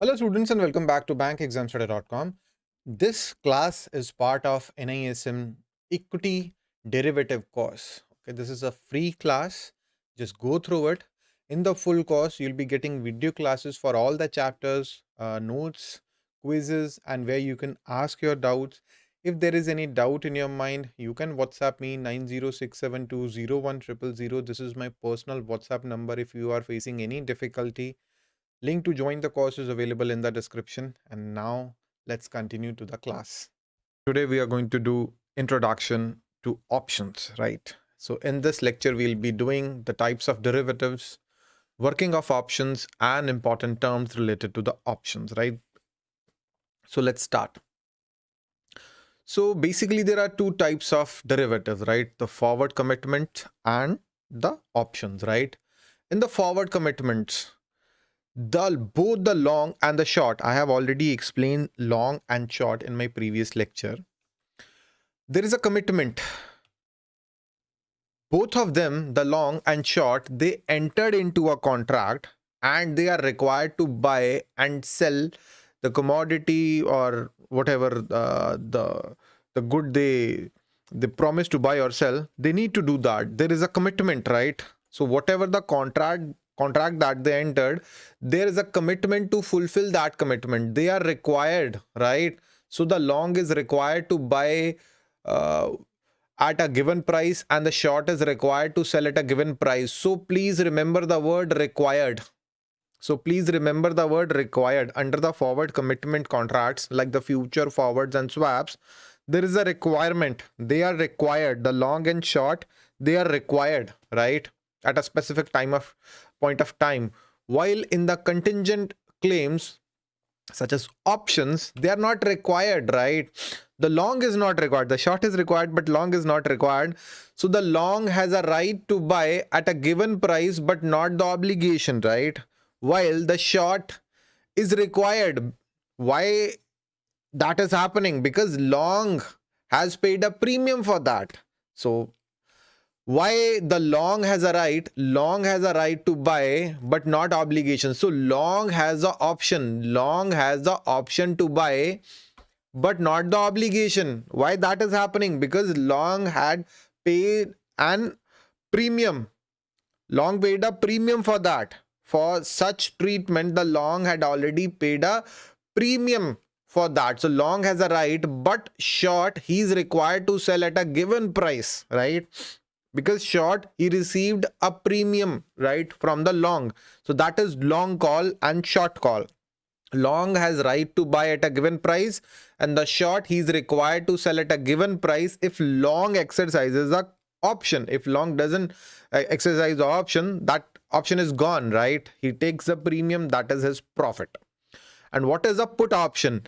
Hello students and welcome back to bankexamstudy.com. This class is part of NISM equity derivative course. Okay, this is a free class. Just go through it. In the full course, you'll be getting video classes for all the chapters, uh, notes, quizzes, and where you can ask your doubts. If there is any doubt in your mind, you can WhatsApp me 906720100. This is my personal WhatsApp number if you are facing any difficulty Link to join the course is available in the description. And now let's continue to the class. Today we are going to do introduction to options, right? So in this lecture, we'll be doing the types of derivatives, working of options and important terms related to the options, right? So let's start. So basically there are two types of derivatives, right? The forward commitment and the options, right? In the forward commitments, the both the long and the short. I have already explained long and short in my previous lecture. There is a commitment. Both of them the long and short they entered into a contract and they are required to buy and sell the commodity or whatever uh, the the good they they promise to buy or sell. They need to do that. There is a commitment right? So whatever the contract contract that they entered there is a commitment to fulfill that commitment. They are required right? So the long is required to buy uh, at a given price and the short is required to sell at a given price. So please remember the word required. So please remember the word required. Under the forward commitment contracts like the future forwards and swaps there is a requirement. They are required. The long and short they are required right? At a specific time of point of time. While in the contingent claims such as options they are not required right? The long is not required. The short is required but long is not required. So the long has a right to buy at a given price but not the obligation right? While the short is required. Why that is happening? Because long has paid a premium for that. So why the long has a right? Long has a right to buy but not obligation. So long has the option. Long has the option to buy but not the obligation. Why that is happening? Because long had paid an premium. Long paid a premium for that. For such treatment the long had already paid a premium for that. So long has a right but short he is required to sell at a given price right because short he received a premium right from the long. So that is long call and short call. Long has right to buy at a given price and the short he is required to sell at a given price if long exercises the option. If long doesn't uh, exercise the option that option is gone right? He takes the premium that is his profit. And what is a put option?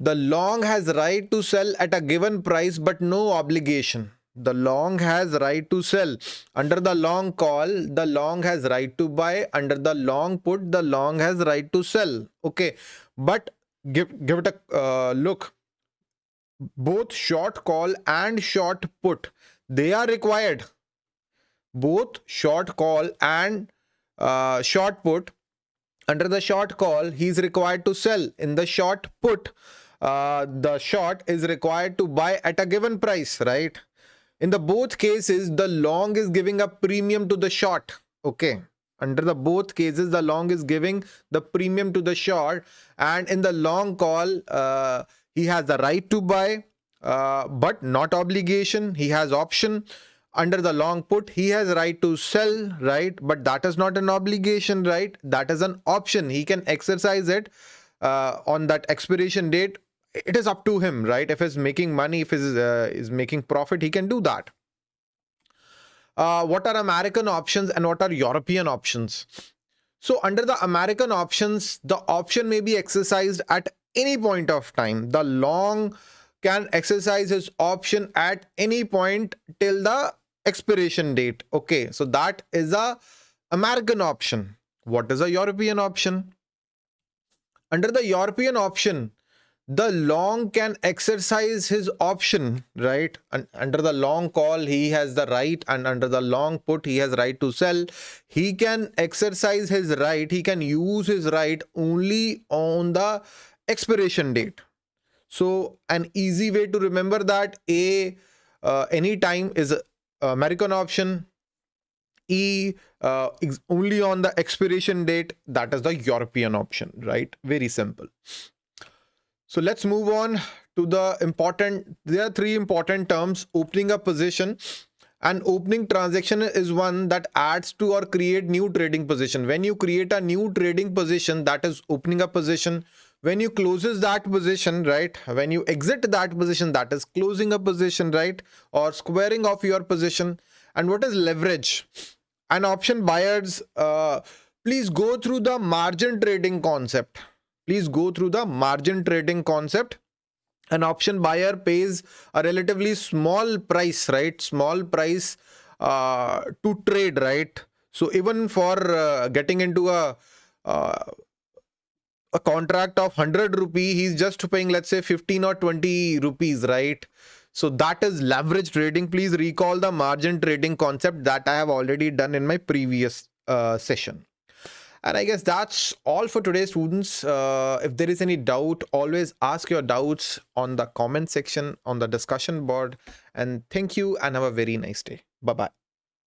The long has right to sell at a given price but no obligation the long has right to sell. Under the long call the long has right to buy. Under the long put the long has right to sell. Okay. But give give it a uh, look. Both short call and short put they are required. Both short call and uh, short put under the short call he is required to sell. In the short put uh, the short is required to buy at a given price right in the both cases, the long is giving a premium to the short. Okay. Under the both cases, the long is giving the premium to the short. And in the long call, uh, he has the right to buy, uh, but not obligation. He has option. Under the long put, he has right to sell, right? But that is not an obligation, right? That is an option. He can exercise it uh, on that expiration date it is up to him, right? If he's making money, if he's uh, is making profit, he can do that. Uh, what are American options and what are European options? So under the American options, the option may be exercised at any point of time. The long can exercise his option at any point till the expiration date. Okay, so that is a American option. What is a European option? Under the European option, the long can exercise his option right? And under the long call he has the right and under the long put he has right to sell. He can exercise his right he can use his right only on the expiration date. So an easy way to remember that a uh, any time is american option. E uh, only on the expiration date that is the european option right? Very simple so let's move on to the important, there are three important terms, opening a position and opening transaction is one that adds to or create new trading position. When you create a new trading position, that is opening a position. When you closes that position, right? When you exit that position, that is closing a position, right? Or squaring off your position. And what is leverage? And option buyers, uh, please go through the margin trading concept please go through the margin trading concept. An option buyer pays a relatively small price right? Small price uh, to trade right? So even for uh, getting into a uh, a contract of 100 rupee he's just paying let's say 15 or 20 rupees right? So that is leverage trading. Please recall the margin trading concept that i have already done in my previous uh, session and I guess that's all for today, students. Uh, if there is any doubt, always ask your doubts on the comment section on the discussion board. And thank you and have a very nice day. Bye bye.